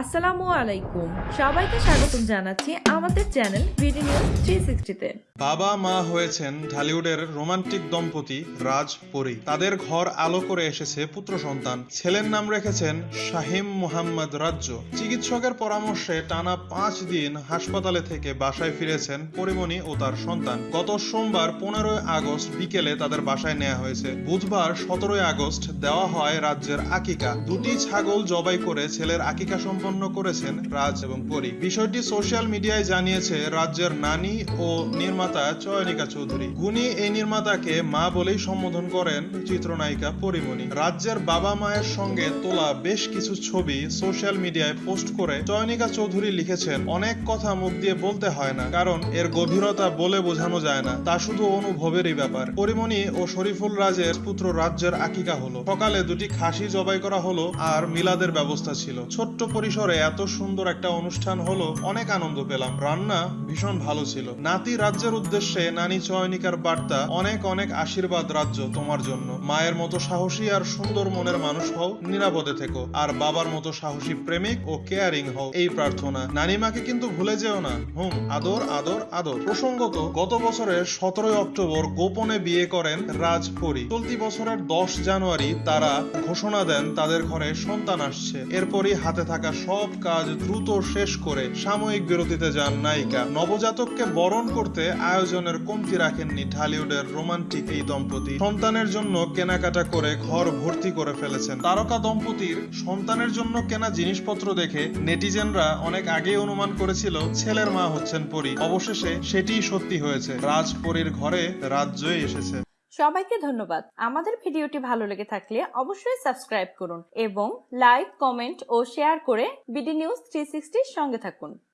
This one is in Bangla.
আসসালামু আলাইকুম। সবাইকে স্বাগতম জানাচ্ছি আমাদের চ্যানেল বিডি নিউজ থ্রি সিক্সটিতে বাবা মা হয়েছেন ঢালিউডের রোমান্টিক দম্পতি রাজ পরি। তাদের ঘর আলো করে এসেছে পুত্র সন্তান। ছেলের নাম রেখেছেন শাহিম মোহাম্মদ রাজ্য। চিকিৎসকের পরামর্শে টানা পাঁচ দিন হাসপাতালে থেকে বাসায় ফিরেছেন পরিমণি ও তার সন্তান। গত সোমবার পনেরোই আগস্ট বিকেলে তাদের বাসায় নেওয়া হয়েছে। বুধবার সতেরোই আগস্ট দেওয়া হয় রাজ্যের আকিকা। দুটি ছাগল জবাই করে ছেলের আকিকা সম্পন্ন করেছেন রাজ এবং পরি। বিষয়টি সোশ্যাল মিডিয়ায় জানিয়েছে রাজ্যের নানি ও নির্মাতা চয়নিকা চৌধুরী। গুণী এই নির্মাতাকে মা বলেই সম্বোধন করেন চিত্রনায়িকা পরিমণি। রাজ্যের বাবা মায়ের সঙ্গে তোলা বেশ কিছু ছবি সোশ্যাল মিডিয়ায় পোস্ট করে চয়নিকা চৌধুরী লিখেছেন, অনেক কথা মুখ দিয়ে বলতে হয় না, কারণ এর গভীরতা বলে বোঝানো যায় না, তা শুধু অনুভবেরই ব্যাপার। পরিমণি ও শরীফুল রাজের পুত্র রাজ্যের আকিকা হলো। সকালে দুটি খাসি জবাই করা হলো আর মিলাদের ব্যবস্থা ছিল। ছোট্ট পরিসরে এত সুন্দর একটা অনুষ্ঠান হলো, অনেক আনন্দ পেলাম। রান্না ভীষণ ভালো ছিল। নাতি রাজ্যের উদ্দেশ্যে নানি চয়নিকার বার্তা, অনেক অনেক আশীর্বাদ রাজ্য তোমার জন্য। মায়ের মতো সাহসী আর সুন্দর মনের মানুষ হও, নিরাপদে থেকো। আর বাবার মতো সাহসী প্রেমিক ও কেয়ারিং হও, এই প্রার্থনা। নানিমাকে কিন্তু ভুলে যেও না। হুম, আদর আদর আদর। প্রসঙ্গত, গত বছরের সতেরোই অক্টোবর গোপনে বিয়ে করেন রাজ পরি। চলতি বছরের দশ জানুয়ারি তারা ঘোষণা দেন, তাদের ঘরে সন্তান আসছে। এরপরই হাতে থাকা সব কাজ দ্রুত শেষ করে সাময়িক বিরতিতে যান নায়িকা। নবজাতককে বরণ করতে আয়োজনের কমতি রাখেননি ঢালিউডের রোমান্টিক এই দম্পতি। সন্তানের জন্য কেনাকাটা করে ঘর ভর্তি করে ফেলেছেন। তারকা দম্পতির সন্তানের জন্য কেনা জিনিসপত্র দেখে নেটিজেনরা অনেক আগেই অনুমান করেছিল, ছেলের মা হচ্ছেন পরি। অবশেষে সেটিই সত্যি হয়েছে। রাজ পরীর ঘরে রাজ্যই এসেছে। সবাইকে ধন্যবাদ। আমাদের ভিডিওটি ভালো লেগে থাকলে অবশ্যই সাবস্ক্রাইব করুন এবং লাইক, কমেন্ট ও শেয়ার করে বিডি নিউজ থ্রি সঙ্গে থাকুন।